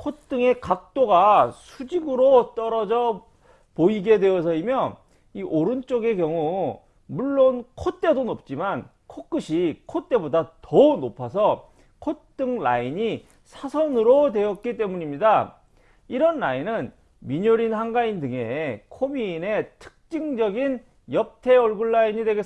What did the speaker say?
콧등의 각도가 수직으로 떨어져 보이게 되어서이며 이 오른쪽의 경우 물론 콧대도 높지만 코끝이 콧대보다 더 높아서 콧등 라인이 사선으로 되었기 때문입니다. 이런 라인은 민효린 한가인 등의 코미인의 특징적인 옆태 얼굴 라인이 되겠습니다.